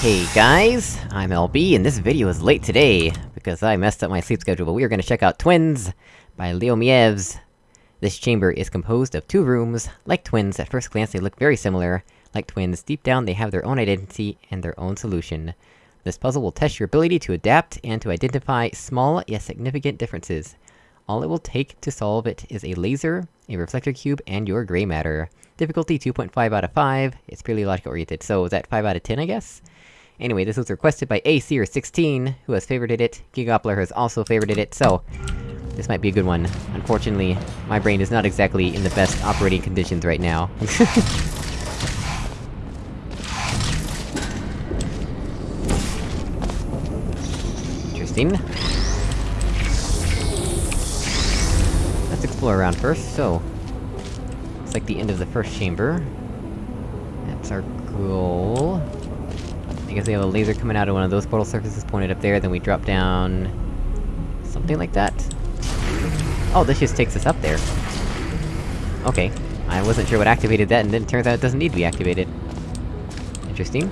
Hey guys, I'm LB, and this video is late today, because I messed up my sleep schedule, but we are gonna check out Twins, by Leo Mieves. This chamber is composed of two rooms. Like twins, at first glance they look very similar. Like twins, deep down they have their own identity and their own solution. This puzzle will test your ability to adapt and to identify small yet significant differences. All it will take to solve it is a laser, a reflector cube, and your gray matter. Difficulty 2.5 out of 5, it's purely logic-oriented, so is that 5 out of 10, I guess? Anyway, this was requested by ACer16, who has favorited it, Gigoppler has also favorited it, so... This might be a good one. Unfortunately, my brain is not exactly in the best operating conditions right now. Interesting. Let's explore around first, so... It's like the end of the first chamber. That's our goal. I guess have a laser coming out of one of those portal surfaces pointed up there, then we drop down... Something like that? Oh, this just takes us up there. Okay. I wasn't sure what activated that, and then it turns out it doesn't need to be activated. Interesting.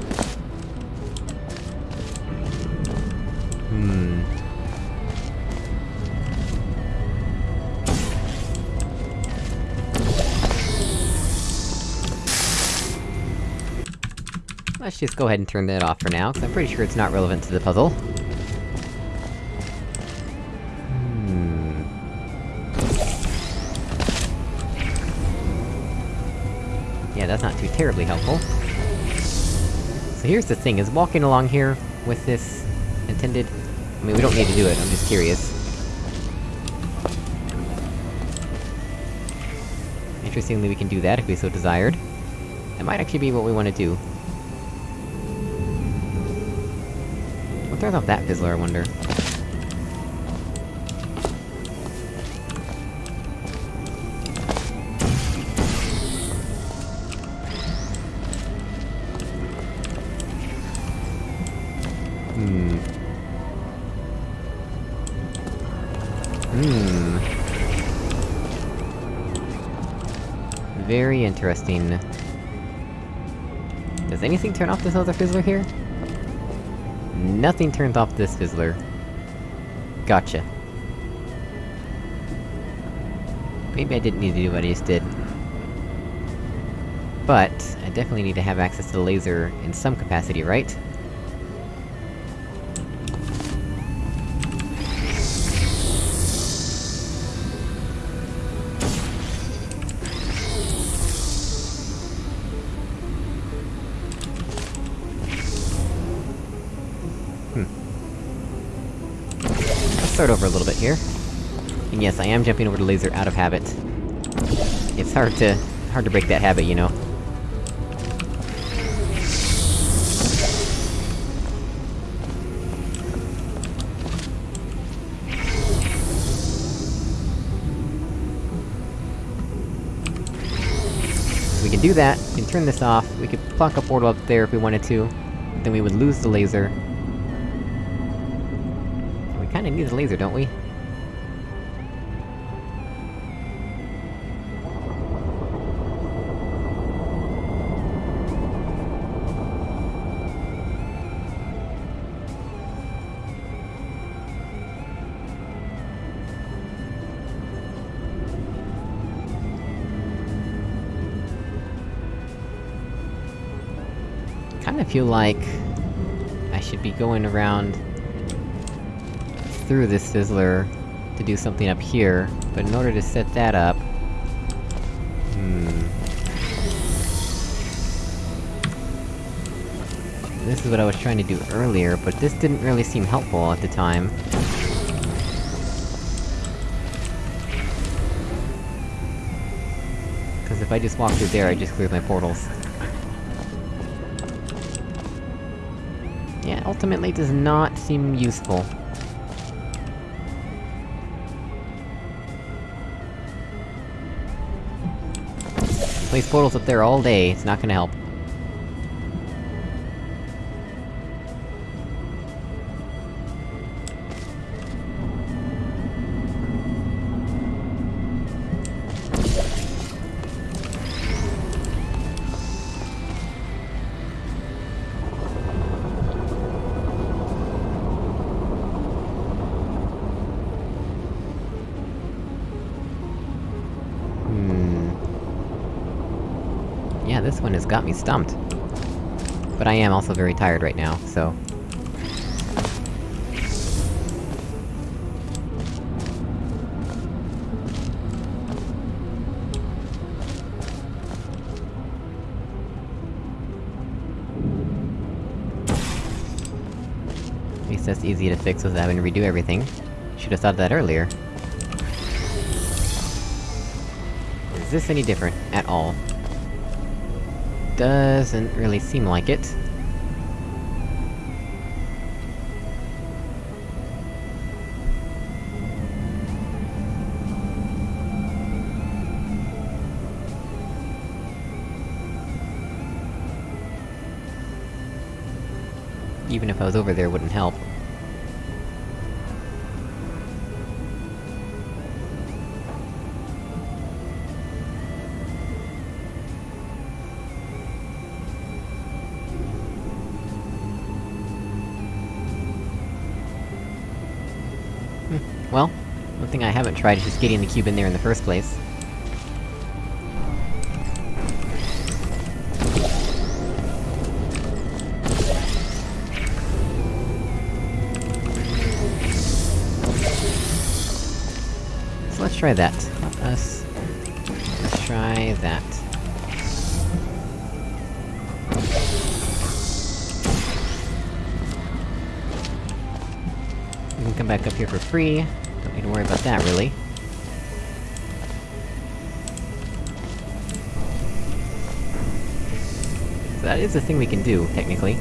Let's just go ahead and turn that off for now, because I'm pretty sure it's not relevant to the puzzle. Hmm... Yeah, that's not too terribly helpful. So here's the thing, is walking along here with this intended... I mean, we don't need to do it, I'm just curious. Interestingly, we can do that if we so desired. That might actually be what we want to do. What off that fizzler, I wonder? Hmm... Hmm... Very interesting. Does anything turn off this other fizzler here? Nothing turns off this fizzler. Gotcha. Maybe I didn't need to do what I just did. But, I definitely need to have access to the laser in some capacity, right? Little bit here. And yes, I am jumping over the laser out of habit. It's hard to... hard to break that habit, you know. We can do that, we can turn this off, we could plonk a portal up there if we wanted to, then we would lose the laser, kinda need the laser, don't we? Kinda feel like... I should be going around through this fizzler to do something up here, but in order to set that up... Hmm... This is what I was trying to do earlier, but this didn't really seem helpful at the time. Cause if I just walk through there, I just clear my portals. Yeah, ultimately does not seem useful. Place portals up there all day, it's not gonna help. Got me stumped. But I am also very tired right now, so... At least that's easy to fix without having to redo everything. Should've thought that earlier. Is this any different? At all? Doesn't really seem like it. Even if I was over there, wouldn't help. Well, one thing I haven't tried is just getting the cube in there in the first place. So let's try that. Let us... Let's try that. We can come back up here for free. Need to worry about that, really. So that is a thing we can do, technically.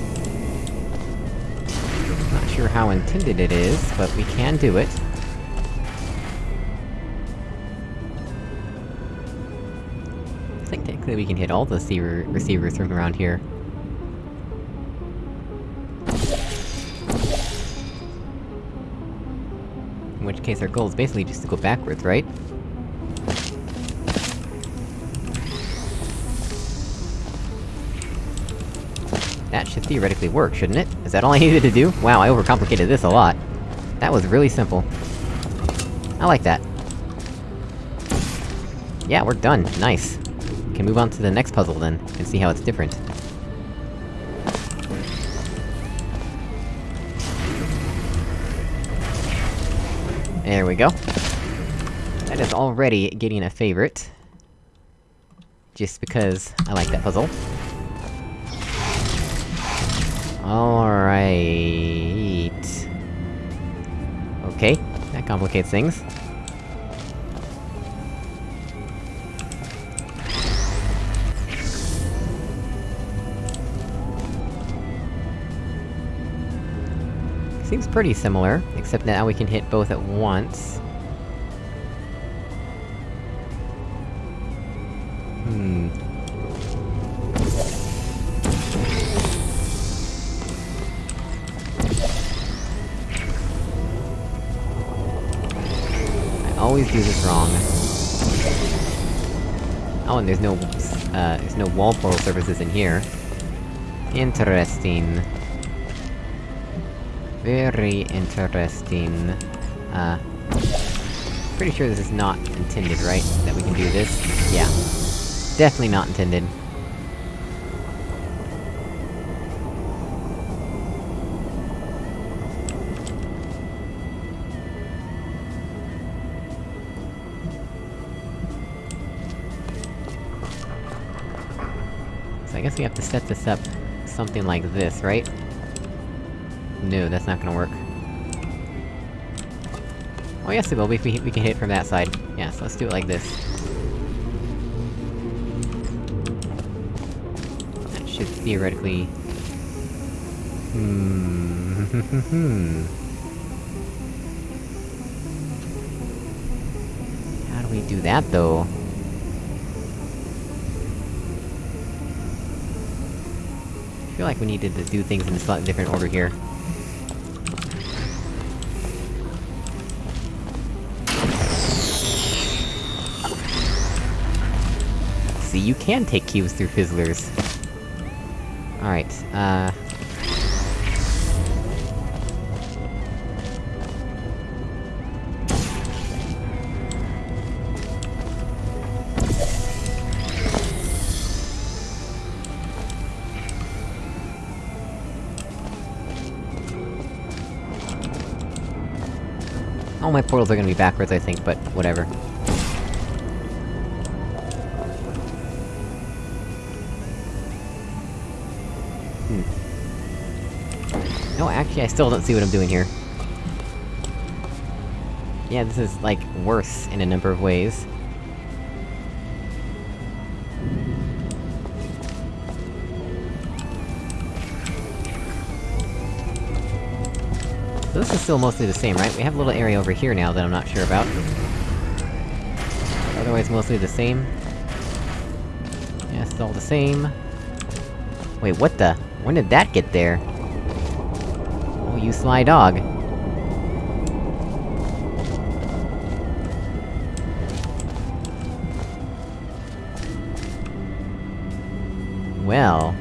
Not sure how intended it is, but we can do it. I think technically we can hit all the receiver receivers from around here. Case our goal is basically just to go backwards, right? That should theoretically work, shouldn't it? Is that all I needed to do? Wow, I overcomplicated this a lot. That was really simple. I like that. Yeah, we're done. Nice. Can move on to the next puzzle then, and see how it's different. There we go. That is already getting a favorite. Just because I like that puzzle. Alright... Okay, that complicates things. Seems pretty similar, except now we can hit both at once. Hmm... I always do this wrong. Oh, and there's no, uh, there's no wall portal surfaces in here. Interesting. Very interesting. Uh... Pretty sure this is not intended, right? That we can do this? Yeah. Definitely not intended. So I guess we have to set this up something like this, right? No, that's not gonna work. Oh yes it will, we, we, can hit from that side. Yeah, so let's do it like this. That should theoretically... Hmm... How do we do that, though? I feel like we needed to do things in a slightly different order here. you can take cubes through fizzlers! Alright, uh... All my portals are gonna be backwards, I think, but whatever. Actually, I still don't see what I'm doing here. Yeah, this is, like, worse in a number of ways. So this is still mostly the same, right? We have a little area over here now that I'm not sure about. Otherwise mostly the same. Yeah, it's all the same. Wait, what the? When did that get there? You sly dog. Well,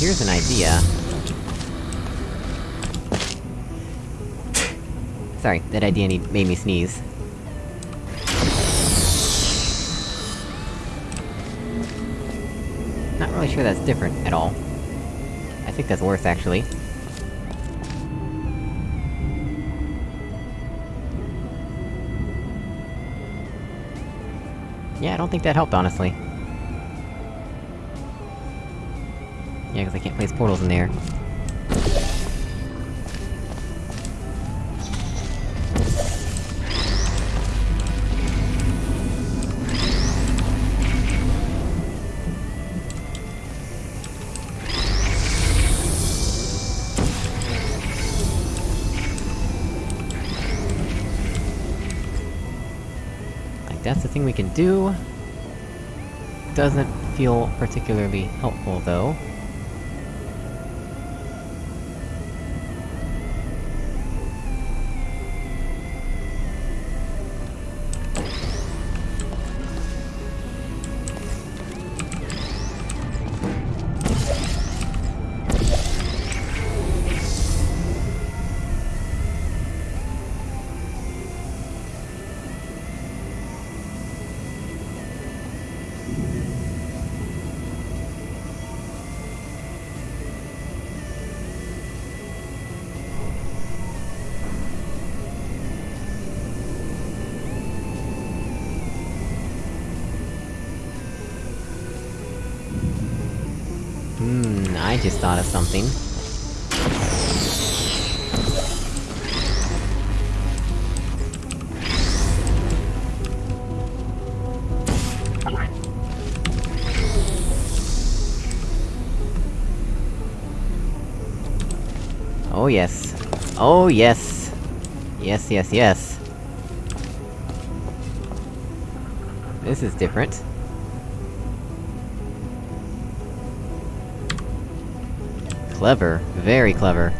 here's an idea. Sorry, that idea need- made me sneeze. Not really sure that's different at all. I think that's worse, actually. Yeah, I don't think that helped, honestly. Yeah, cause I can't place portals in there. Like, that's the thing we can do. Doesn't feel particularly helpful, though. Just thought of something. Oh yes. Oh yes! Yes, yes, yes. This is different. Clever. Very clever.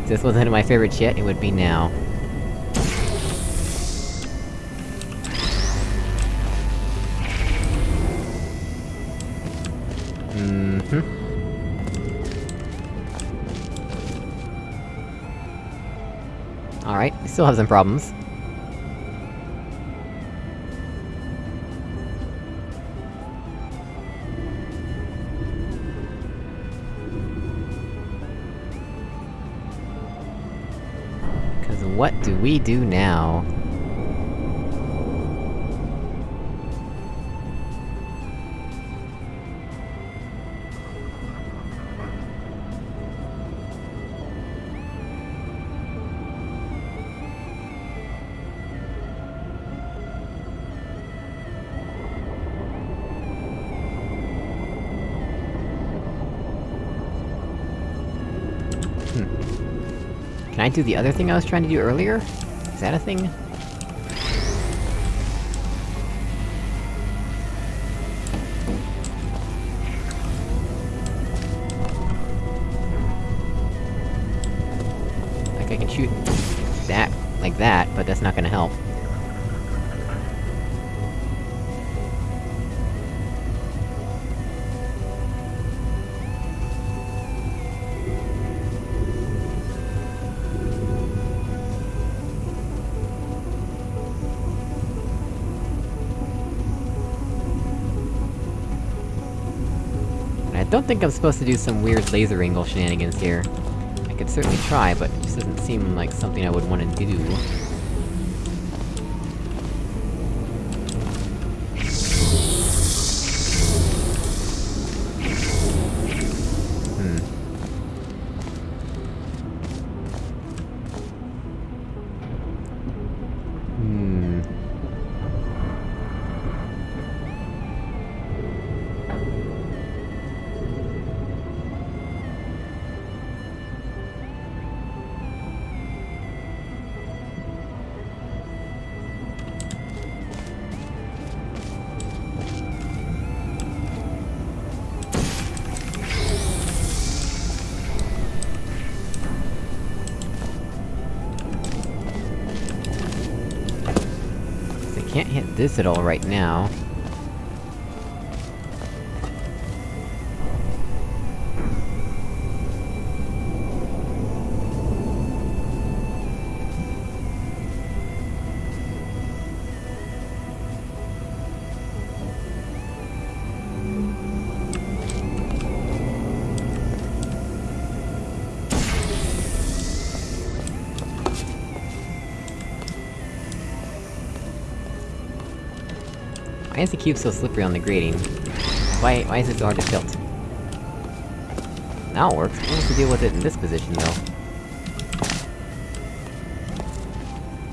If this wasn't my favorite yet, it would be now. Mm-hmm. Alright, we still have some problems. Do we do now? I do the other thing I was trying to do earlier? Is that a thing? Don't think I'm supposed to do some weird laser angle shenanigans here. I could certainly try, but it just doesn't seem like something I would want to do. This at all right now. Is the cube so slippery on the grating? Why- why is it so hard to tilt? Now it works. What's to deal with it in this position, though?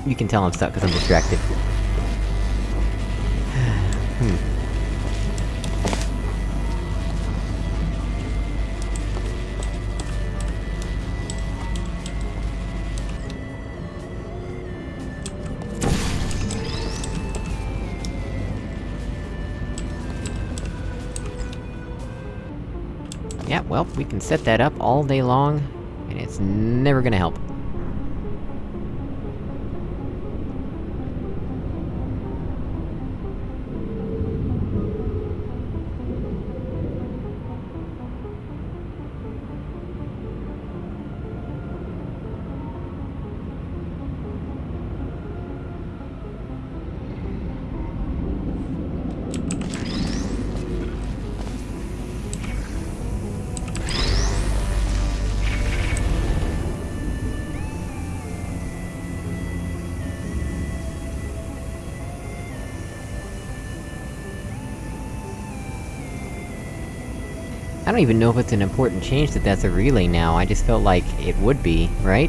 You can tell I'm stuck because I'm distracted. hmm. Well, we can set that up all day long, and it's never gonna help. Don't even know if it's an important change that that's a relay now, I just felt like it would be, right?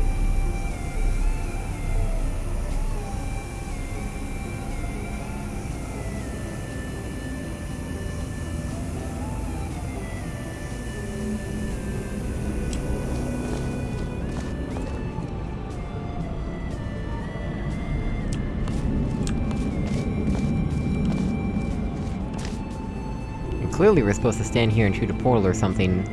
Clearly we're supposed to stand here and shoot a portal or something.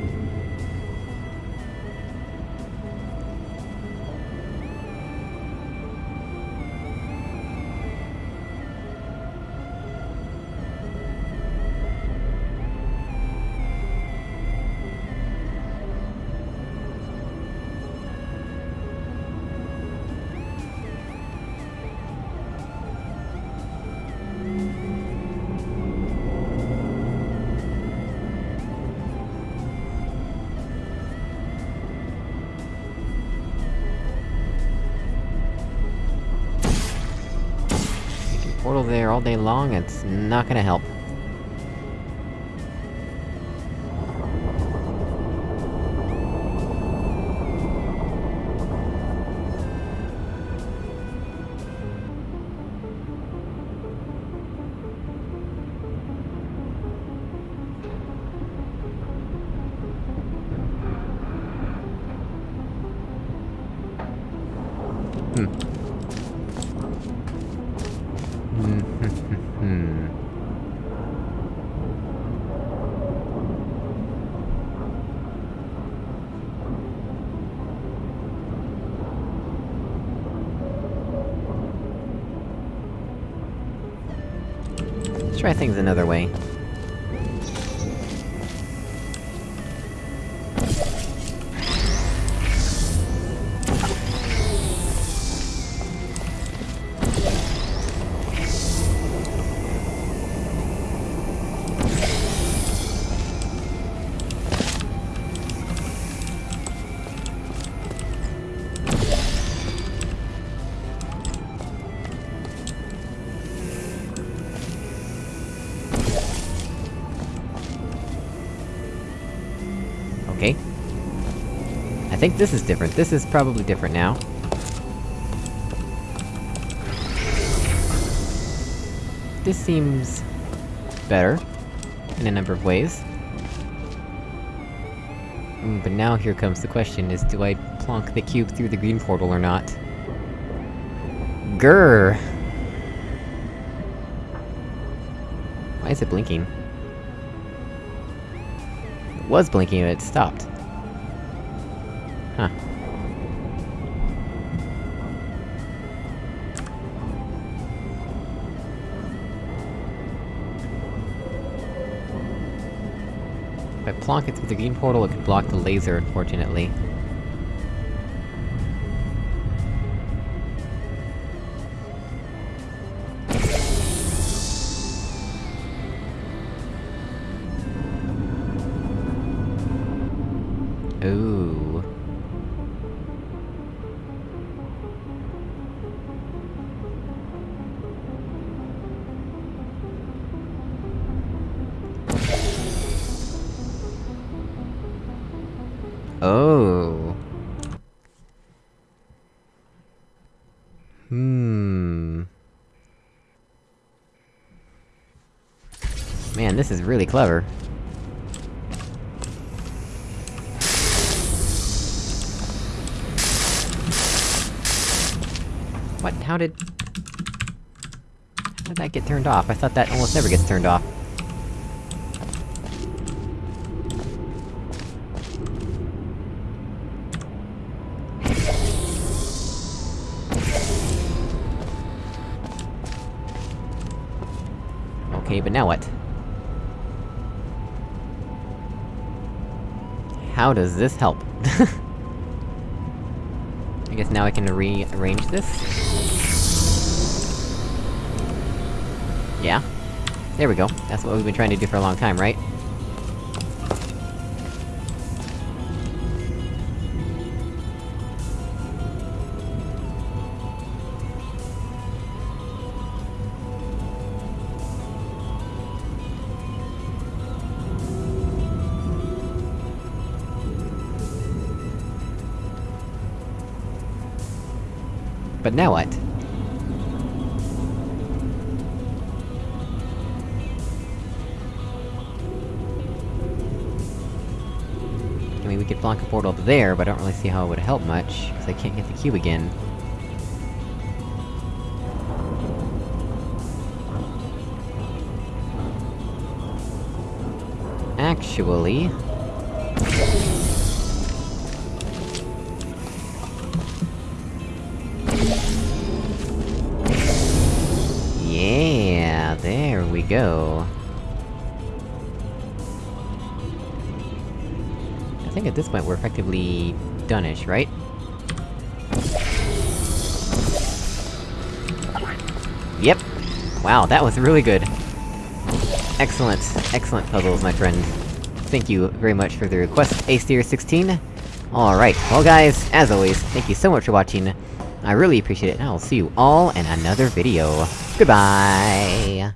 There all day long, it's not gonna help. Try things another way. Think this is different. This is probably different now. This seems... better. In a number of ways. Mm, but now here comes the question, is do I plonk the cube through the green portal or not? Grr! Why is it blinking? It was blinking and it stopped. If I plonk it through the green portal, it could block the laser, unfortunately. This is really clever. What? How did... How did that get turned off? I thought that almost never gets turned off. How does this help? I guess now I can rearrange this? Yeah. There we go. That's what we've been trying to do for a long time, right? But now what? I mean, we could block a portal up there, but I don't really see how it would help much, because I can't get the cube again. Actually... go. I think at this point we're effectively done-ish, right? Yep! Wow, that was really good. Excellent, excellent puzzles, my friend. Thank you very much for the request, Aesir16. Alright, well guys, as always, thank you so much for watching. I really appreciate it, and I'll see you all in another video. Goodbye!